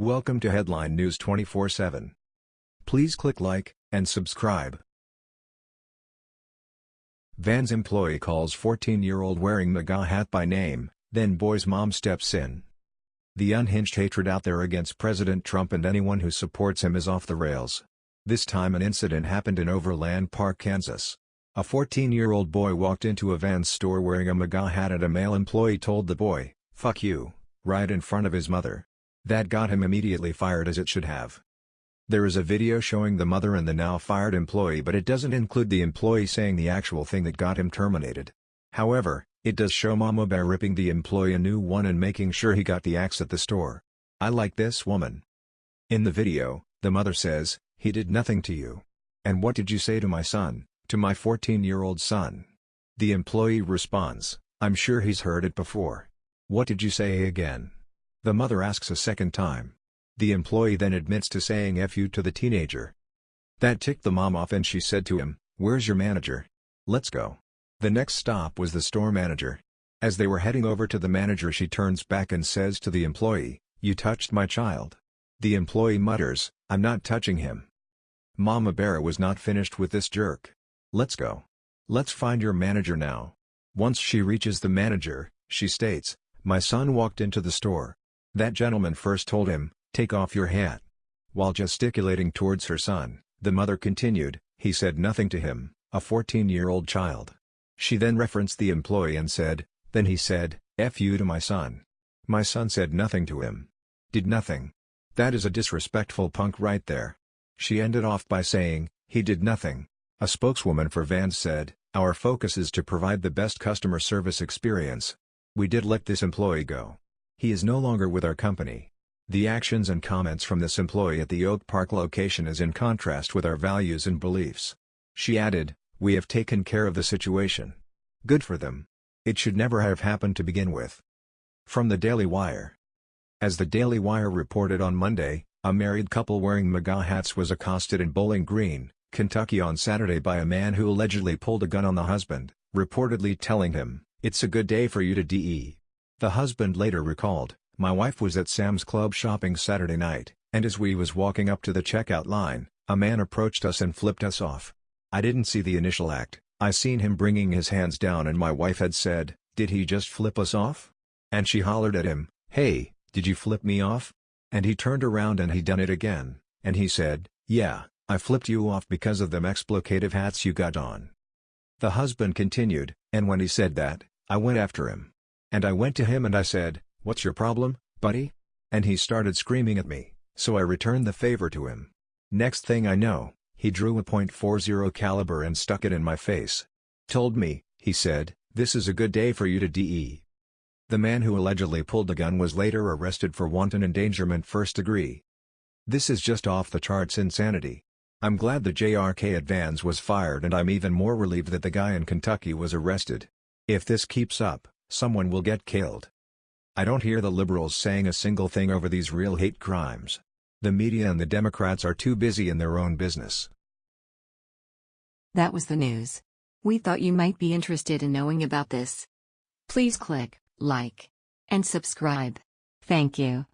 Welcome to Headline News 24/7. Please click like and subscribe. Vans employee calls 14-year-old wearing MAGA hat by name, then boy's mom steps in. The unhinged hatred out there against President Trump and anyone who supports him is off the rails. This time an incident happened in Overland Park, Kansas. A 14-year-old boy walked into a Vans store wearing a MAGA hat and a male employee told the boy, fuck you, right in front of his mother. That got him immediately fired as it should have. There is a video showing the mother and the now fired employee but it doesn't include the employee saying the actual thing that got him terminated. However, it does show Mama Bear ripping the employee a new one and making sure he got the axe at the store. I like this woman. In the video, the mother says, he did nothing to you. And what did you say to my son? To my 14-year-old son. The employee responds, I'm sure he's heard it before. What did you say again? The mother asks a second time. The employee then admits to saying F you to the teenager. That ticked the mom off and she said to him, where's your manager? Let's go. The next stop was the store manager. As they were heading over to the manager she turns back and says to the employee, you touched my child. The employee mutters, I'm not touching him. Mama Bear was not finished with this jerk. Let's go. Let's find your manager now. Once she reaches the manager, she states, My son walked into the store. That gentleman first told him, take off your hat. While gesticulating towards her son, the mother continued, he said nothing to him, a 14-year-old child. She then referenced the employee and said, then he said, F you to my son. My son said nothing to him. Did nothing. That is a disrespectful punk right there. She ended off by saying, he did nothing. A spokeswoman for Vans said, Our focus is to provide the best customer service experience. We did let this employee go. He is no longer with our company. The actions and comments from this employee at the Oak Park location is in contrast with our values and beliefs. She added, We have taken care of the situation. Good for them. It should never have happened to begin with. From the Daily Wire. As the Daily Wire reported on Monday, a married couple wearing MAGA hats was accosted in Bowling Green, Kentucky on Saturday by a man who allegedly pulled a gun on the husband, reportedly telling him, it's a good day for you to DE. The husband later recalled, my wife was at Sam's Club shopping Saturday night, and as we was walking up to the checkout line, a man approached us and flipped us off. I didn't see the initial act, I seen him bringing his hands down and my wife had said, did he just flip us off? And she hollered at him, hey, did you flip me off? And he turned around and he done it again, and he said, yeah, I flipped you off because of them exploitative hats you got on. The husband continued, and when he said that, I went after him. And I went to him and I said, what's your problem, buddy? And he started screaming at me, so I returned the favor to him. Next thing I know, he drew a .40 caliber and stuck it in my face. Told me, he said, this is a good day for you to DE. The man who allegedly pulled the gun was later arrested for wanton endangerment first degree. This is just off the charts insanity. I'm glad the jerk at Vans was fired and I'm even more relieved that the guy in Kentucky was arrested. If this keeps up, someone will get killed. I don't hear the liberals saying a single thing over these real hate crimes. The media and the Democrats are too busy in their own business. That was the news. We thought you might be interested in knowing about this. Please click like and subscribe. Thank you.